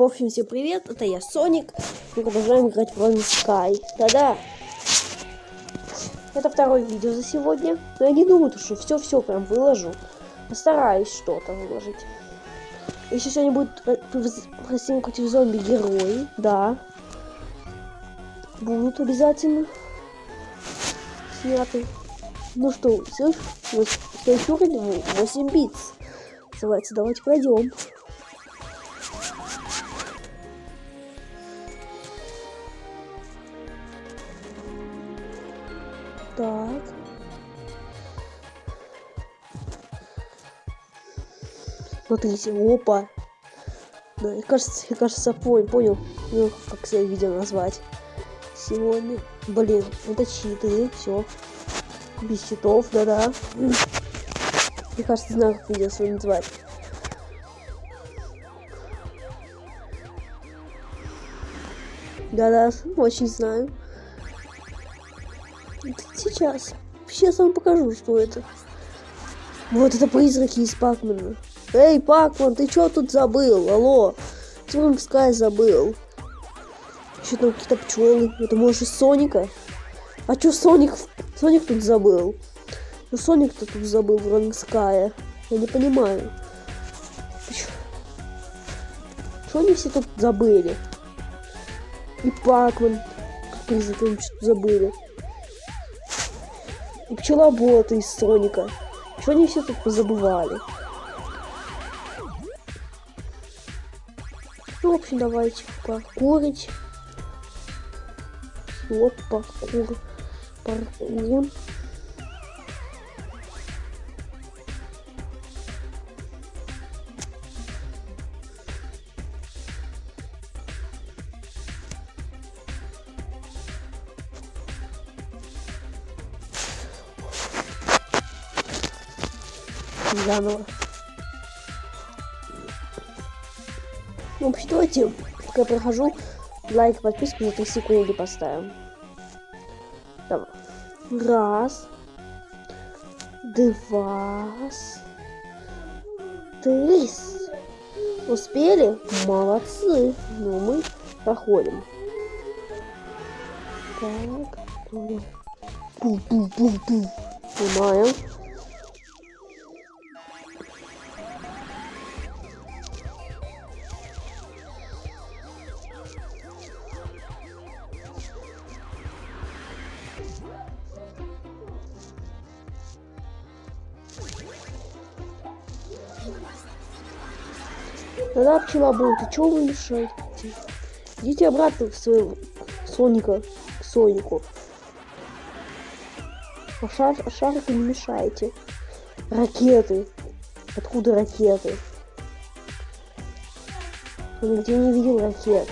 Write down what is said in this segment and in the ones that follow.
В общем, всем привет, это я Соник. Мы продолжаем играть в Run Sky. Да-да. Это второе видео за сегодня. Но я не думаю, что все-все прям выложу. Постараюсь что-то выложить. Еще сегодня будет Россия против зомби герои. Да. Будут обязательно сняты. Ну что, все, следующий уровень 8 бит. Называется, давайте пройдем. Так. Смотрите, опа. Да, я кажется, я кажется, понял, понял, ну, как свое видео назвать. Сегодня, блин, это читы, все. Без читов, да-да. Мне кажется, знаю, как видео свое назвать. Да-да, очень знаю. Сейчас. Сейчас вам покажу, что это. Вот это призраки из Пакмана. Эй, Пакман, ты что тут забыл? Алло. Тим Скай забыл. Еще там какие-то пчелы. Это может Соника? А что Соник? Соник тут забыл. Ну Соник-то тут забыл в Рангская. Я не понимаю. Что они все тут забыли? И Пакман. Призраки что-то забыли. И пчелоботы из Соника. Что они все тут позабывали? Ну, в общем, давайте покурить. Вот, паркур. Паркур. Заново. Ну, в общем, давайте, пока я прохожу, лайк, подписку за 3 секунды поставим. Давай. Раз. Два. Три. Успели? Молодцы. Ну, мы проходим. Так. Пу-пу-пу-пу. Снимаем. Да-да, пчелобой, ты чего вы мешаете? Идите обратно в своего Соника, к Сонику. А, шар, а шарику не мешайте. Ракеты. Откуда ракеты? Я нигде не видел ракет.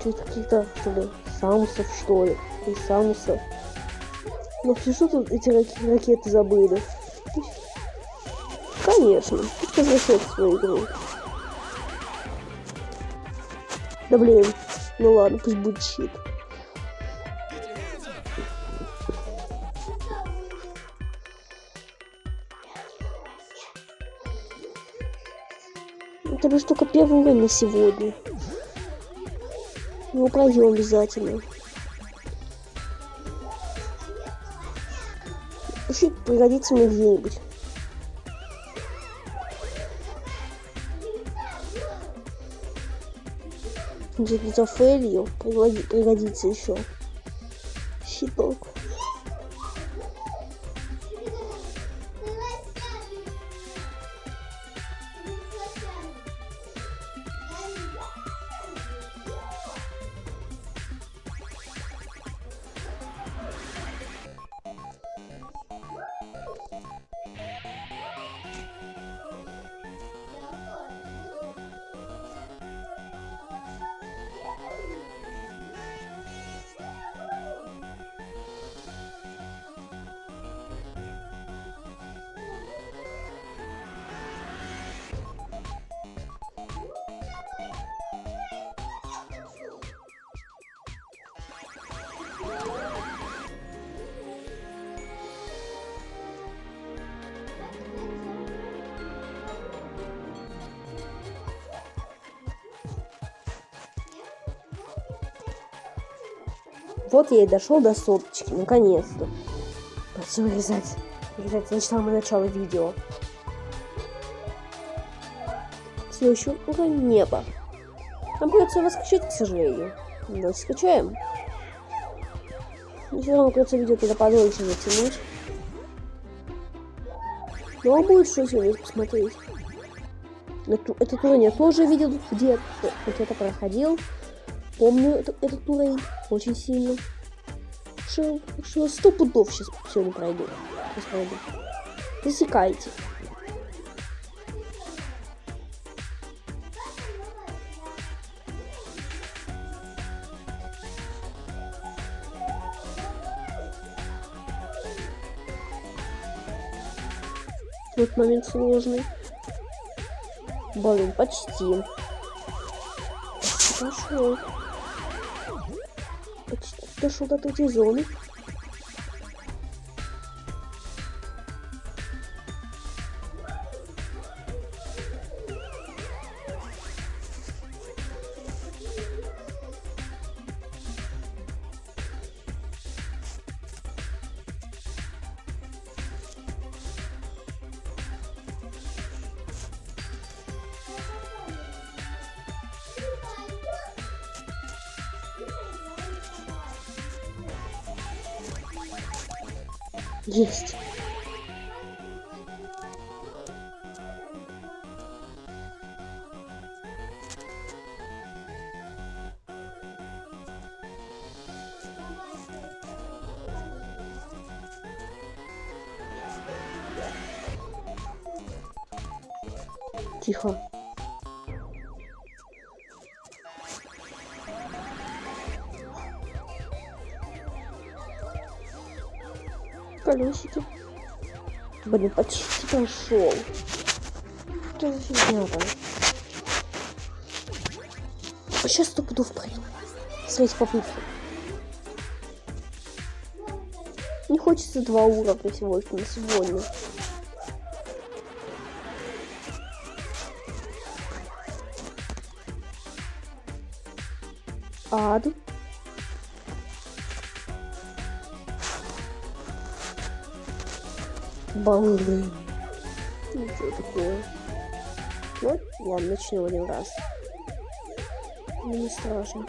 Что-то какие-то, что ли, Самусов, что ли? И Самусов. Ну, что тут эти ракеты забыли? Конечно. Возвращать свою игру. Да блин. Ну ладно, пусть будет щит. Это лишь только первый уровень на сегодня. Его пройдем обязательно. Щит пригодится мне где-нибудь. Где-то фейлью пригодится еще щиток Вот я и дошел до соточки, наконец-то. Все вырезать. Вырезать значит самое начало видео. Все еще уже небо. Нам придется его скачать, к сожалению. Но скачаем. Все равно придется видео тогда подольше затянуть. Но будет что сегодня посмотреть. Этот уровень я тоже видел где-то. Где-то проходил. Помню этот, этот уровень очень сильно. Что, что сто пудов сейчас сегодня пройду. Сейчас пройду. Вот момент сложный. Блин, почти. Пошел. Почти дошел до третьей зоны. Есть. Колесики. Блин, почти пошел. Что за фигня там? Сейчас сто пудов пройду. Смотрите попытки. Не хочется два уровня на сегодня. Ад. Баллы. Ничего такое. Ну, ладно, начнем один раз. Ну, не страшно.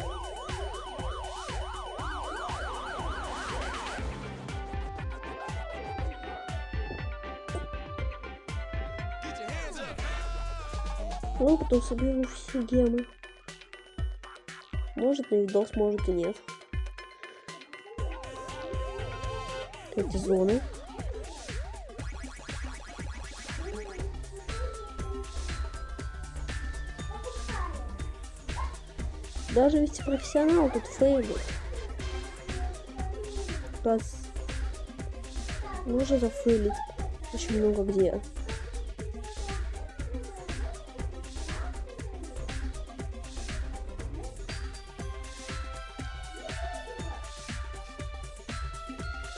Ну, потом соберу все гемы. Может на видос, может и нет. Эти зоны. Даже ведь профессионал тут фейлит. Раз. Можно зафейлить очень много где.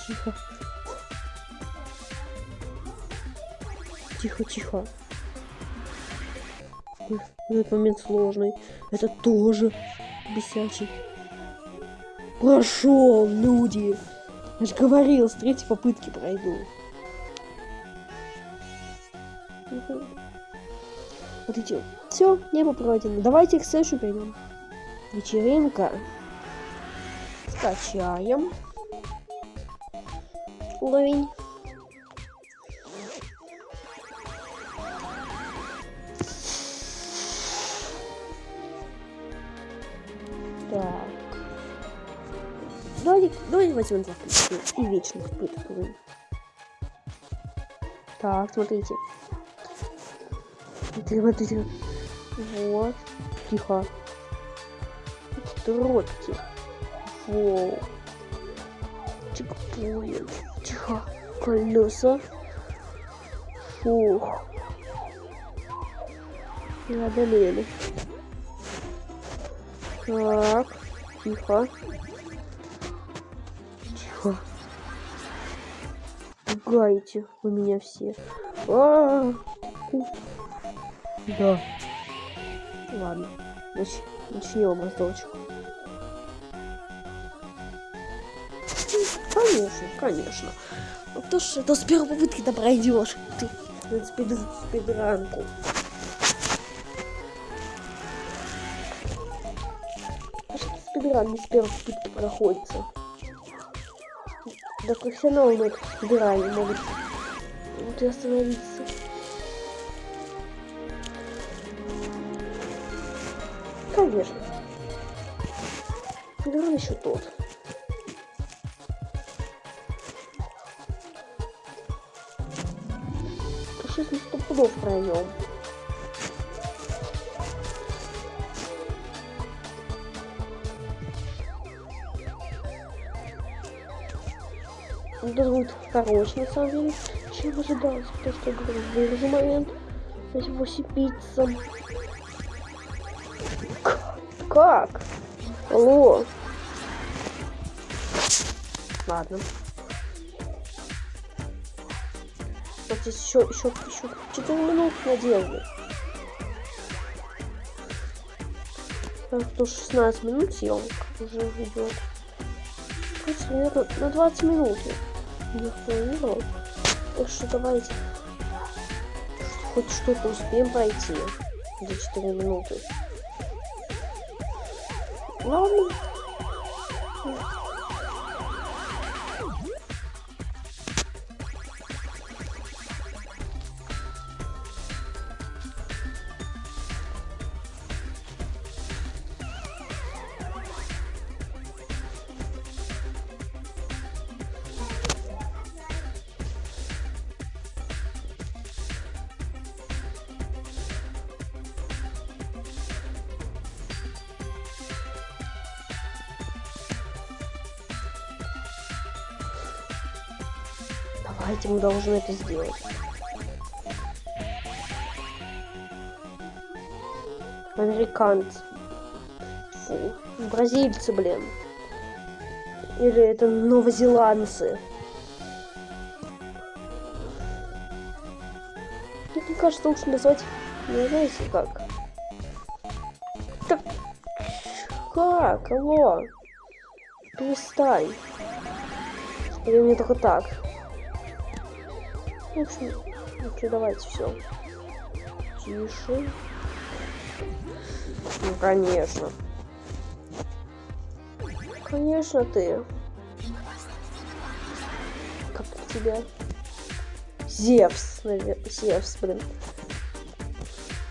Тихо. Тихо, тихо. Этот момент сложный. Это тоже бесячий. Прошел, люди. Я же говорил, с третьей попытки пройду. Вот эти. Все, небо пройдено. Давайте к Сэшу перейдем. Вечеринка. Скачаем. Уровень. Возьмем за и вечно испытываем. Так, смотрите. Смотрите. Вот. Тихо. Тротки. Воу. Чекпоинт. Тихо. Колеса. Фух. Преодолели. Так, тихо. Тихо. Пугаете вы меня все. А -а -а. Да. Ладно. Нач начнем раздолчик. Конечно, конечно. Ну, то ж, это с первой попытки ты пройдешь. Ты спид, спидранку. Спидран не с первой попытки проходится. Да профессионалы на этом спидране могут вот остановиться. Конечно. Спидран еще тот. Сейчас мы сто пудов пройдем. Это будет короче, на самом деле, чем ожидалось, потому что я говорю, вырежу момент, эти 8 пиццам. Как? Алло. Ладно. Вот здесь еще, еще, еще 4 минут надежды. Так, то 16 минут съемка уже идет. Короче, на 20 минут. Так что давайте хоть что-то успеем пройти за 4 минуты. Ладно. Давайте мы должны это сделать. Американцы. Фу. Бразильцы, блин. Или это новозеландцы. Мне кажется, лучше назвать, не знаете как. Так, как? Алло. Перестань. Или мне только так. В ну что, давайте все. Тише. Ну, конечно. Конечно, ты. Как тебя? Зевс, наверное. Зевс, блин.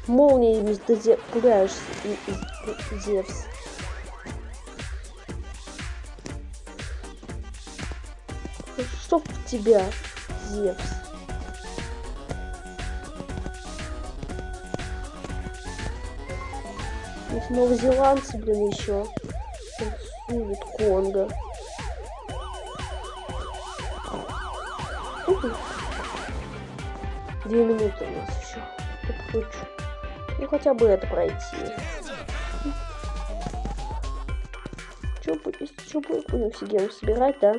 Молнией ты пугаешь Зевс. Чтоб тебя, Зевс. Ведь новозеландцы, блин, еще. Танцуют Конго. Две минуты у нас еще. Подключу. Ну хотя бы это пройти. Что будет? Что будет? Будем все собирать, да?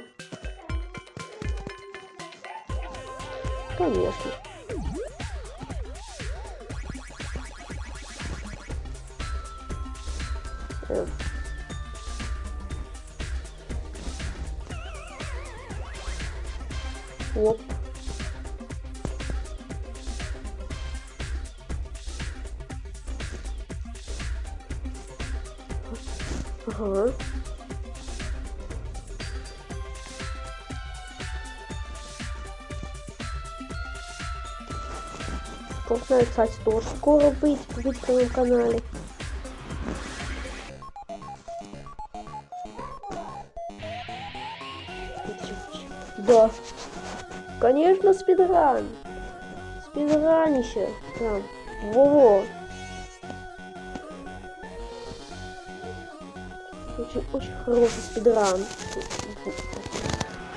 Конечно. Оп. Ага. Должна, кстати, тоже скоро быть, быть на канале. Да. Конечно, спидран. Спидранище. Прям. Во-во. Очень, очень хороший спидран.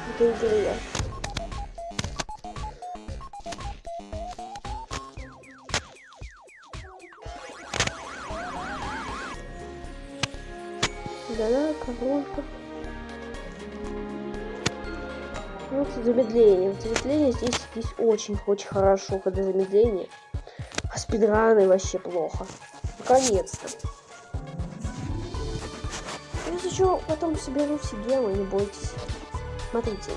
В этой игре. Да-да, Вот замедление. Замедление здесь, здесь очень-очень хорошо, когда замедление. А спидраны вообще плохо. Наконец-то. Если что, потом соберу все гемы, не бойтесь. смотрите.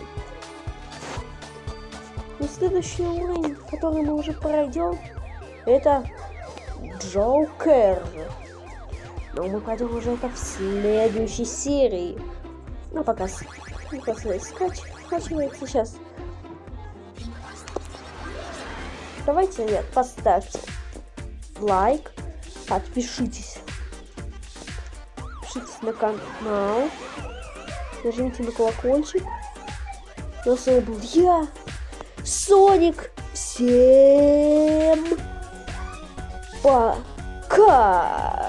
И следующий уровень, который мы уже пройдем, это Джокер. Но мы пройдем уже это в следующей серии. Ну, пока, пока скач, скачивается сейчас. Давайте, ребят, поставьте лайк, подпишитесь. Подпишитесь на канал, нажмите на колокольчик. Ну, с вами был я, Соник. Всем пока!